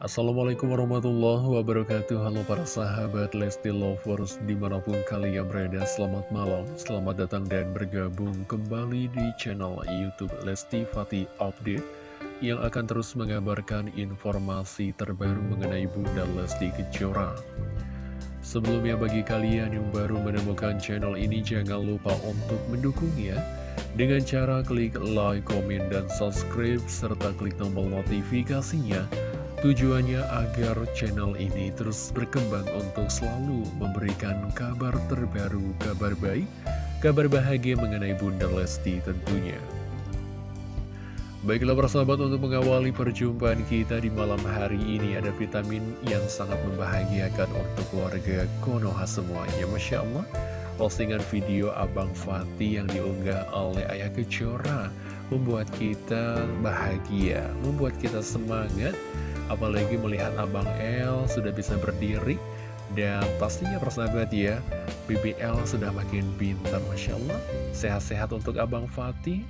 Assalamualaikum warahmatullahi wabarakatuh. Halo para sahabat Lesti Lovers Di mana pun kalian berada Selamat malam, selamat datang dan bergabung Kembali di channel Youtube Lesti Fatih Update Yang akan terus mengabarkan informasi terbaru Mengenai Bunda Lesti Kejora. Sebelumnya bagi kalian yang baru menemukan channel ini Jangan lupa untuk mendukungnya dengan cara klik like, komen, dan subscribe, serta klik tombol notifikasinya Tujuannya agar channel ini terus berkembang untuk selalu memberikan kabar terbaru, kabar baik, kabar bahagia mengenai Bunda Lesti tentunya. Baiklah persahabat untuk mengawali perjumpaan kita di malam hari ini ada vitamin yang sangat membahagiakan untuk keluarga Konoha semuanya. Masya Allah, postingan video Abang Fatih yang diunggah oleh Ayah Kejora membuat kita bahagia, membuat kita semangat Apalagi melihat Abang L sudah bisa berdiri Dan pastinya persahabat ya BBL sudah makin pintar Masya Allah. Sehat-sehat untuk Abang Fatih.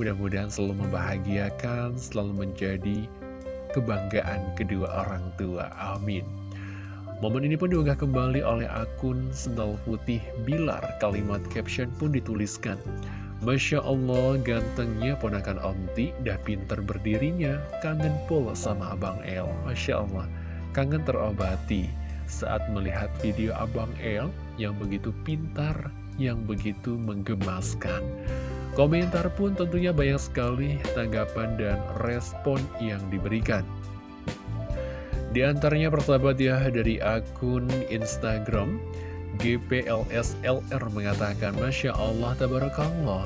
Mudah-mudahan selalu membahagiakan Selalu menjadi kebanggaan kedua orang tua. Amin. Momen ini pun diunggah kembali oleh akun Sendal Putih Bilar. Kalimat caption pun dituliskan Masya Allah, gantengnya ponakan Omti, dah pinter berdirinya, kangen pula sama Abang El. Masya Allah, kangen terobati saat melihat video Abang El yang begitu pintar, yang begitu menggemaskan. Komentar pun tentunya banyak sekali tanggapan dan respon yang diberikan. Di antaranya persahabat ya dari akun Instagram GPLSLR mengatakan Masya Allah Tabarakallah.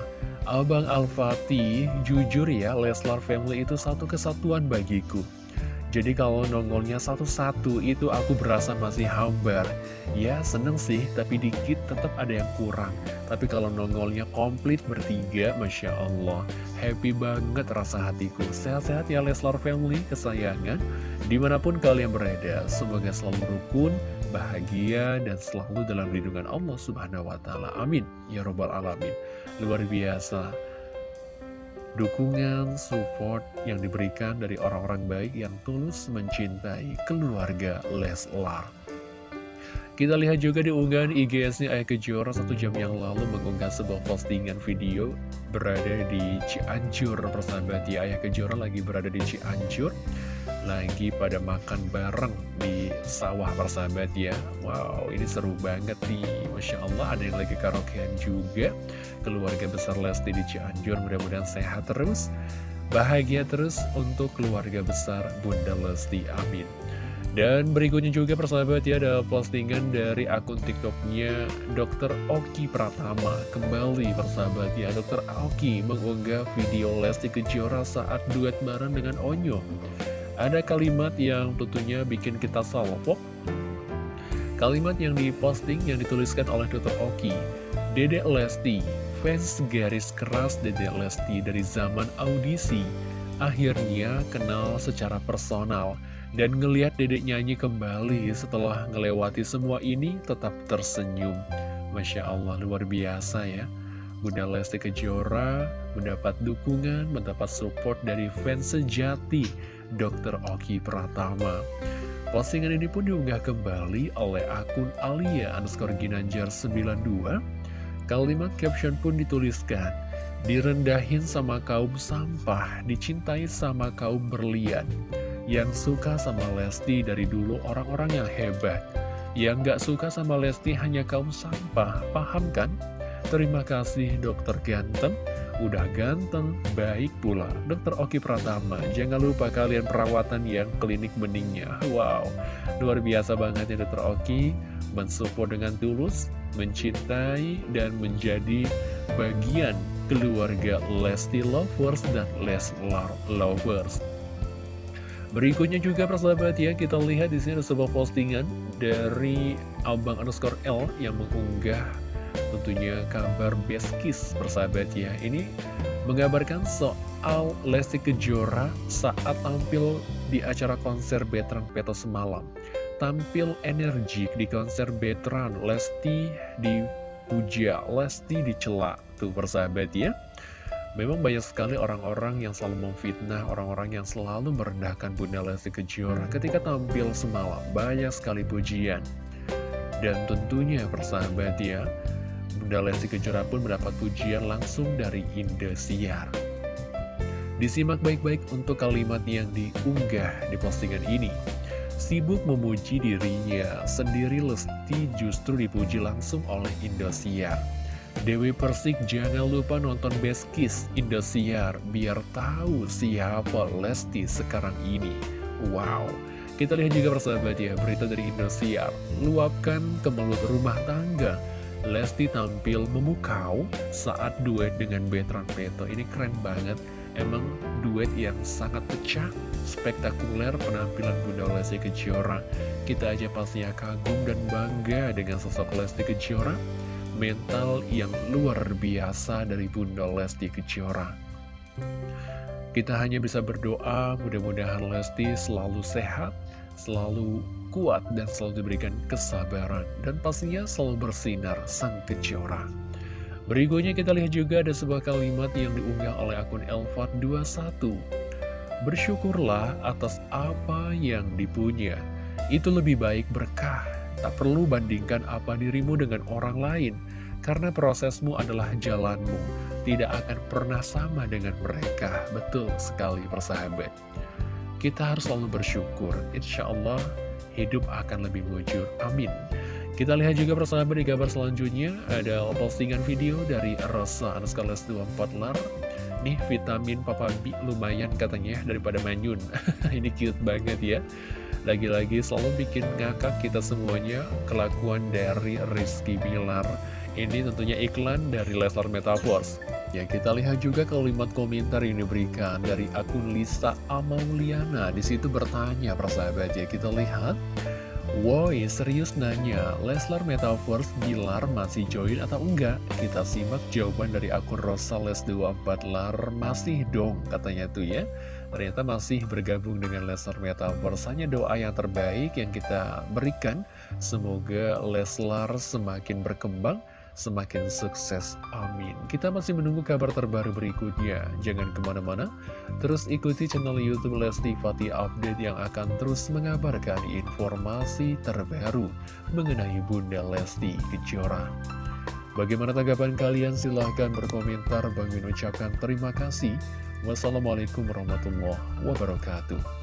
Abang Al-Fatih jujur ya Leslar Family itu satu kesatuan bagiku jadi kalau nongolnya satu-satu itu aku berasa masih hambar. Ya seneng sih tapi dikit tetap ada yang kurang. Tapi kalau nongolnya komplit bertiga Masya Allah. Happy banget rasa hatiku. Sehat-sehat ya Leslar Family kesayangan. Di mana pun kalian berada Semoga selalu rukun bahagia dan selalu dalam lindungan Allah Subhanahu wa taala. Amin. Ya robbal alamin. Luar biasa dukungan, support yang diberikan dari orang-orang baik yang tulus mencintai keluarga Leslar. Kita lihat juga di unggahan IGS-nya Ayah Kejora satu jam yang lalu mengunggah sebuah postingan video berada di Cianjur persahabat ya Ayah Kejora lagi berada di Cianjur lagi pada makan bareng di sawah persahabat ya. Wow ini seru banget nih. Masya Allah ada yang lagi karaokean juga. Keluarga besar Lesti di Cianjur mudah-mudahan sehat terus. Bahagia terus untuk keluarga besar Bunda Lesti Amin. Dan berikutnya juga persahabat ya ada postingan dari akun tiktoknya Dr. Oki Pratama. Kembali persahabat ya Dr. Oki mengunggah video Lesti Kejora saat duet bareng dengan Onyo ada kalimat yang tentunya bikin kita salpok. Kalimat yang diposting yang dituliskan oleh Dr. Oki. Dedek Lesti, fans garis keras Dedek Lesti dari zaman audisi. Akhirnya kenal secara personal. Dan ngeliat dedek nyanyi kembali setelah ngelewati semua ini tetap tersenyum. Masya Allah, luar biasa ya. Bunda Lesti Kejora mendapat dukungan, mendapat support dari fans sejati Dr. Oki Pratama. Postingan ini pun diunggah kembali oleh akun Alia underscore Ginanjar 92. Kalimat caption pun dituliskan, direndahin sama kaum sampah, dicintai sama kaum berlian. Yang suka sama Lesti dari dulu orang-orang yang hebat. Yang gak suka sama Lesti hanya kaum sampah, paham kan? Terima kasih dokter ganteng udah ganteng, baik pula. Dokter Oki Pratama, jangan lupa kalian perawatan yang klinik beningnya. Wow, luar biasa banget ya Dokter Oki, mensupport dengan tulus, mencintai, dan menjadi bagian keluarga Lesti Lovers dan Leslar Lovers. Berikutnya juga persahabat ya, kita lihat di sini sebuah postingan dari Abang underscore L yang mengunggah tentunya kabar Beskis persahabat ya Ini menggambarkan soal Lesti Kejora saat tampil di acara konser Betran Peto semalam Tampil energik di konser Betran Lesti dipuja, Lesti dicela Tuh persahabat ya Memang banyak sekali orang-orang yang selalu memfitnah, orang-orang yang selalu merendahkan Bunda Lesti Kejora ketika tampil semalam. Banyak sekali pujian. Dan tentunya persahabat ya, Bunda Lesti Kejora pun mendapat pujian langsung dari Indosiar. Disimak baik-baik untuk kalimat yang diunggah di postingan ini. Sibuk memuji dirinya, sendiri Lesti justru dipuji langsung oleh Indosiar. Dewi Persik jangan lupa nonton Best Kiss Indosiar biar tahu siapa Lesti sekarang ini. Wow, kita lihat juga persahabat ya, berita dari Indosiar. Luapkan ke mulut rumah tangga. Lesti tampil memukau saat duet dengan Betran Peto. Ini keren banget. Emang duet yang sangat pecah, spektakuler penampilan Bunda Lesti Kejora. Kita aja pastinya kagum dan bangga dengan sosok Lesti Kejora. Mental yang luar biasa dari Bunda Lesti Kejora. Kita hanya bisa berdoa mudah-mudahan Lesti selalu sehat, selalu kuat dan selalu diberikan kesabaran dan pastinya selalu bersinar sang kejora. Berikutnya kita lihat juga ada sebuah kalimat yang diunggah oleh akun Elfat21. Bersyukurlah atas apa yang dipunya. Itu lebih baik berkah. Tak perlu bandingkan apa dirimu dengan orang lain. Karena prosesmu adalah jalanmu. Tidak akan pernah sama dengan mereka. Betul sekali persahabat. Kita harus selalu bersyukur. Insya Allah hidup akan lebih mujur. Amin. Kita lihat juga persahabat di kabar selanjutnya ada postingan video dari Rosa Anaskales 24 lar Nih vitamin Papa B lumayan katanya daripada Manyun Ini cute banget ya Lagi-lagi selalu bikin ngakak kita semuanya kelakuan dari Rizky Bilar Ini tentunya iklan dari Leslar Metaverse Ya kita lihat juga kalimat komentar yang diberikan dari akun Lisa Amauliana. Di situ bertanya persahabat ya kita lihat. Woi serius nanya Leslar Metaverse Bilar masih join atau enggak? Kita simak jawaban dari akun Rosales24 Lar Masih dong katanya tuh ya. Ternyata masih bergabung dengan Leslar Metaverse. Hanya doa yang terbaik yang kita berikan. Semoga Leslar semakin berkembang semakin sukses. Amin. Kita masih menunggu kabar terbaru berikutnya. Jangan ke mana-mana, terus ikuti channel Youtube Lesti Fatih Update yang akan terus mengabarkan informasi terbaru mengenai Bunda Lesti Kejora. Bagaimana tanggapan kalian? Silahkan berkomentar. Bagi ucapkan terima kasih. Wassalamualaikum warahmatullahi wabarakatuh.